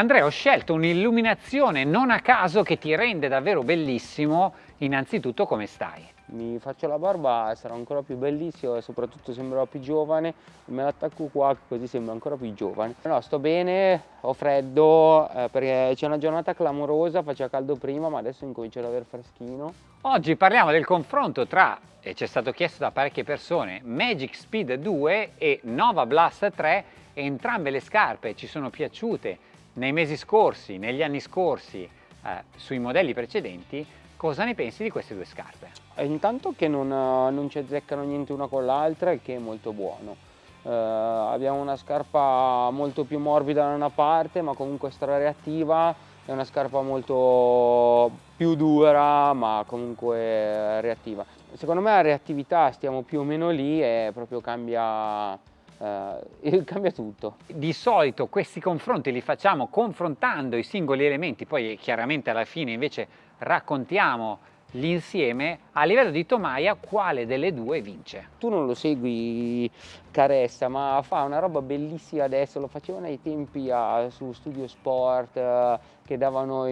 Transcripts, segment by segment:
Andrea, ho scelto un'illuminazione non a caso che ti rende davvero bellissimo. Innanzitutto come stai? Mi faccio la barba, sarò ancora più bellissimo e soprattutto sembrerò più giovane. Me l'attacco qua così sembra ancora più giovane. No, sto bene, ho freddo eh, perché c'è una giornata clamorosa, faceva caldo prima ma adesso incomincio ad avere freschino. Oggi parliamo del confronto tra, e ci è stato chiesto da parecchie persone, Magic Speed 2 e Nova Blast 3. Entrambe le scarpe ci sono piaciute nei mesi scorsi, negli anni scorsi, eh, sui modelli precedenti, cosa ne pensi di queste due scarpe? E intanto che non, non ci azzeccano niente una con l'altra, il che è molto buono. Eh, abbiamo una scarpa molto più morbida da una parte, ma comunque strareattiva, è una scarpa molto più dura, ma comunque reattiva. Secondo me la reattività stiamo più o meno lì e proprio cambia eh, cambia tutto. Di solito questi confronti li facciamo confrontando i singoli elementi, poi chiaramente alla fine invece raccontiamo l'insieme, a livello di tomaia quale delle due vince? Tu non lo segui Caressa, ma fa una roba bellissima adesso, lo facevano ai tempi a, su Studio Sport, eh, che davano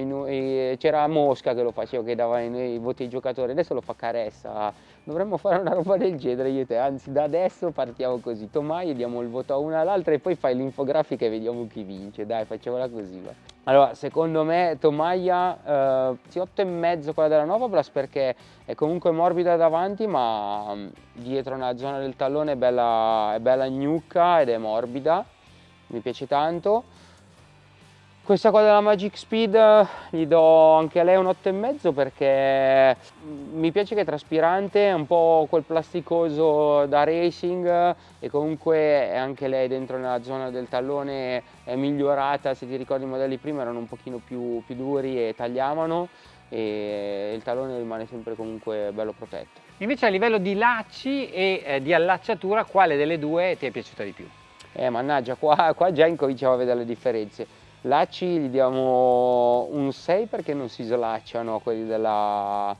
c'era Mosca che lo faceva, che dava i, i voti ai giocatori, adesso lo fa Caressa, dovremmo fare una roba del genere io e te, anzi da adesso partiamo così, Tomaia diamo il voto a una all'altra e poi fai l'infografica e vediamo chi vince, dai facciamola così. Va. Allora, secondo me Tomaia, eh, sì, 8,5 quella della Nova Blast perché è comunque morbida davanti ma mm, dietro nella zona del tallone è bella, è bella gnucca ed è morbida, mi piace tanto. Questa qua della Magic Speed gli do anche a lei un 8,5 perché mi piace che è traspirante, è un po' quel plasticoso da racing e comunque anche lei dentro nella zona del tallone è migliorata, se ti ricordi i modelli prima erano un pochino più, più duri e tagliavano e il tallone rimane sempre comunque bello protetto. Invece a livello di lacci e eh, di allacciatura quale delle due ti è piaciuta di più? Eh mannaggia, qua, qua già incominciamo a vedere le differenze Lacci gli diamo un 6 perché non si slacciano quelli della,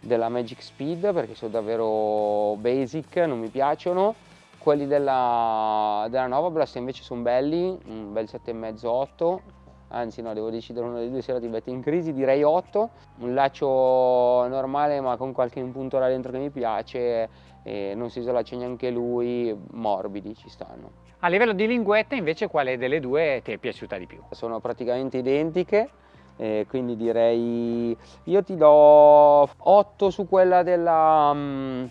della Magic Speed perché sono davvero basic, non mi piacciono. Quelli della, della Nova Blast invece sono belli, un bel 7,5-8, anzi no, devo decidere uno dei due se la ti mette in crisi, direi 8. Un laccio normale ma con qualche impunto là dentro che mi piace e non si slaccia neanche lui, morbidi ci stanno. A livello di linguetta invece quale delle due ti è piaciuta di più? Sono praticamente identiche, eh, quindi direi io ti do 8 su quella della, um,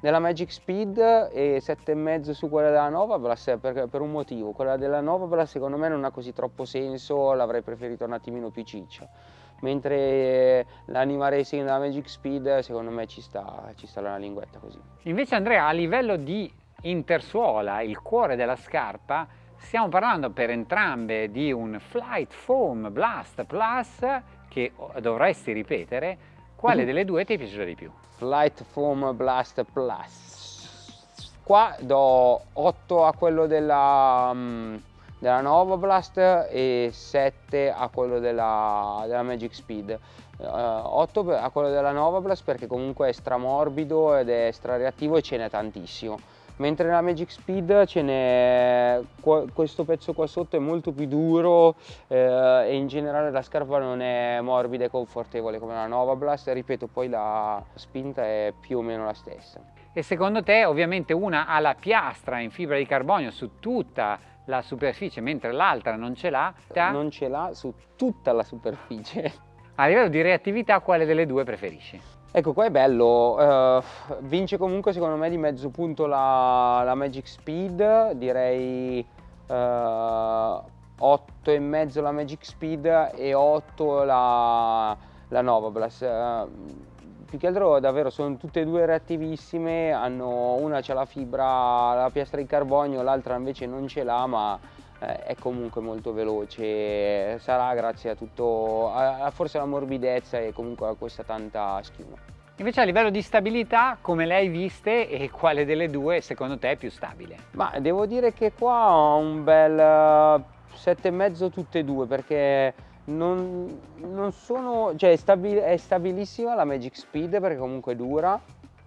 della Magic Speed e 7,5 su quella della Nova per, per, un motivo, quella della Nova secondo me non ha così troppo senso, l'avrei preferito un attimino più ciccia mentre l'Anima Racing della Magic Speed secondo me ci sta, ci sta la linguetta così. Invece Andrea a livello di intersuola, il cuore della scarpa, stiamo parlando per entrambe di un Flight Foam Blast Plus che dovresti ripetere, quale mm. delle due ti è piaciuta di più? Flight Foam Blast Plus. Qua do 8 a quello della, um, della Nova Blast e 7 a quello della, della Magic Speed. Uh, eh, 8 a quello della Nova Blast perché comunque è stramorbido ed è strareattivo e ce n'è tantissimo mentre nella Magic Speed ce n'è questo pezzo qua sotto è molto più duro eh, e in generale la scarpa non è morbida e confortevole come la Nova Blast. Ripeto poi la spinta è più o meno la stessa. E secondo te ovviamente una ha la piastra in fibra di carbonio su tutta la superficie mentre l'altra non ce l'ha? Non ce l'ha su tutta la superficie. A livello di reattività quale delle due preferisci? Ecco qua è bello, uh, vince comunque secondo me di mezzo punto la, la Magic Speed, direi uh, eh, 8,5 la Magic Speed e 8 la, la Nova Blast. Uh, più che altro davvero sono tutte e due reattivissime, hanno, una c'ha la fibra, la piastra di carbonio, l'altra invece non ce l'ha ma è comunque molto veloce, sarà grazie a tutto, a, forse alla morbidezza e comunque a questa tanta schiuma. Invece a livello di stabilità, come le hai viste e quale delle due secondo te è più stabile? Ma devo dire che qua ho un bel 7,5 eh, tutte e due perché non, non sono, cioè è, stabil, è stabilissima la Magic Speed perché comunque dura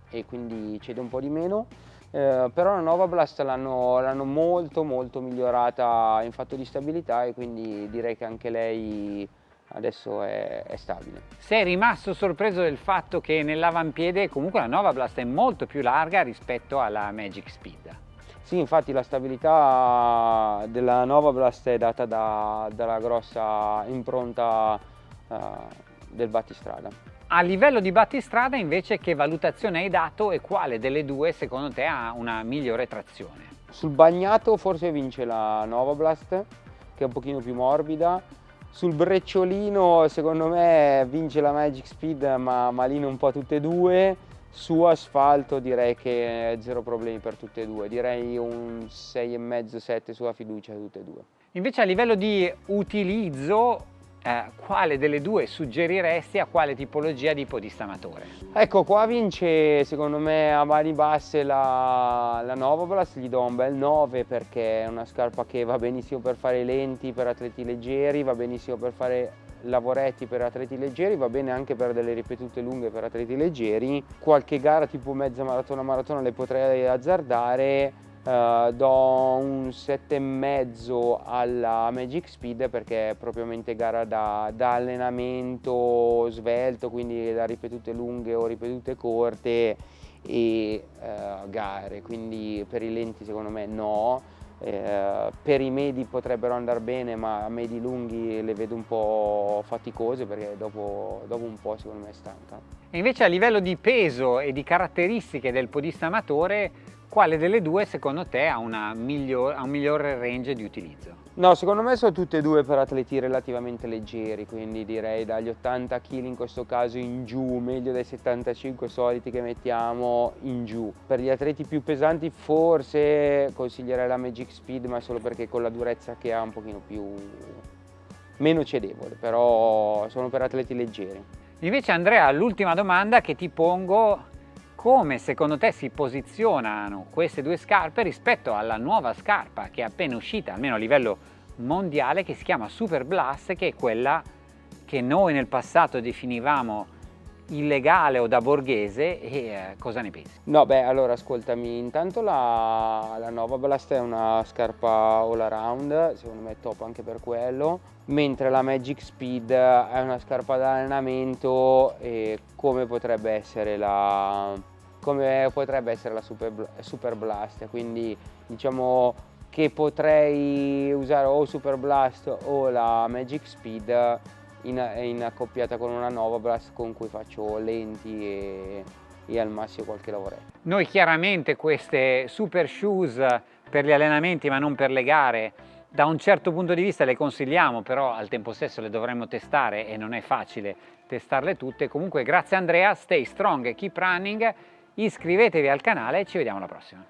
e quindi cede un po' di meno eh, però la Nova Blast l'hanno molto molto migliorata in fatto di stabilità e quindi direi che anche lei adesso è, è, stabile. Sei rimasto sorpreso del fatto che nell'avampiede comunque la Nova Blast è molto più larga rispetto alla Magic Speed? Sì, infatti la stabilità della Nova Blast è data da, dalla grossa impronta uh, del battistrada. A livello di battistrada invece che valutazione hai dato e quale delle due secondo te ha una migliore trazione? Sul bagnato forse vince la Nova Blast che è un pochino più morbida, sul brecciolino secondo me vince la Magic Speed ma malino un po' tutte e due, su asfalto direi che zero problemi per tutte e due, direi un 6,5-7 sulla fiducia tutte e due. Invece a livello di utilizzo eh, quale delle due suggeriresti a quale tipologia di podistamatore? Ecco qua vince secondo me a mani basse la, la Nova Blast, gli do un bel 9 perché è una scarpa che va benissimo per fare lenti per atleti leggeri, va benissimo per fare lavoretti per atleti leggeri, va bene anche per delle ripetute lunghe per atleti leggeri, qualche gara tipo mezza maratona maratona le potrei azzardare Uh, do un 7,5 alla Magic Speed perché è propriamente gara da, da, allenamento svelto, quindi da ripetute lunghe o ripetute corte e uh, gare, quindi per i lenti secondo me no. Eh, per i medi potrebbero andare bene ma a medi lunghi le vedo un po' faticose perché dopo, dopo un po' secondo me è stanca. E invece a livello di peso e di caratteristiche del podista amatore quale delle due secondo te ha, miglior, ha un migliore range di utilizzo? No, secondo me sono tutte e due per atleti relativamente leggeri, quindi direi dagli 80 kg in questo caso in giù, meglio dai 75 soliti che mettiamo in giù. Per gli atleti più pesanti forse consiglierei la Magic Speed, ma solo perché con la durezza che ha un pochino più meno cedevole, però sono per atleti leggeri. Invece Andrea, l'ultima domanda che ti pongo come secondo te si posizionano queste due scarpe rispetto alla nuova scarpa che è appena uscita, almeno a livello mondiale, che si chiama Super Blast, che è quella che noi nel passato definivamo illegale o da borghese e eh, cosa ne pensi? No beh allora ascoltami intanto la, la Nova Blast è una scarpa all around secondo me è top anche per quello mentre la Magic Speed è una scarpa da allenamento e come potrebbe essere la, come potrebbe essere la Super, Super Blast quindi diciamo che potrei usare o Super Blast o la Magic Speed in, in accoppiata con una Nova Blast con cui faccio lenti e, e al massimo qualche lavoretto. Noi chiaramente queste super shoes per gli allenamenti ma non per le gare da un certo punto di vista le consigliamo però al tempo stesso le dovremmo testare e non è facile testarle tutte. Comunque grazie Andrea stay strong e keep running iscrivetevi al canale e ci vediamo alla prossima.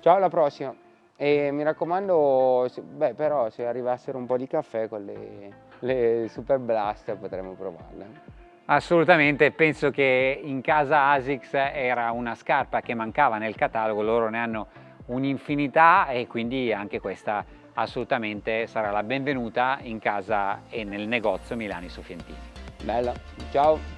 Ciao alla prossima. E mi raccomando beh però se arrivassero un po' di caffè con le le Super Blast potremmo provarle. Assolutamente, penso che in casa ASICS era una scarpa che mancava nel catalogo, loro ne hanno un'infinità e quindi anche questa assolutamente sarà la benvenuta in casa e nel negozio Milani Sofientini. Bella, ciao!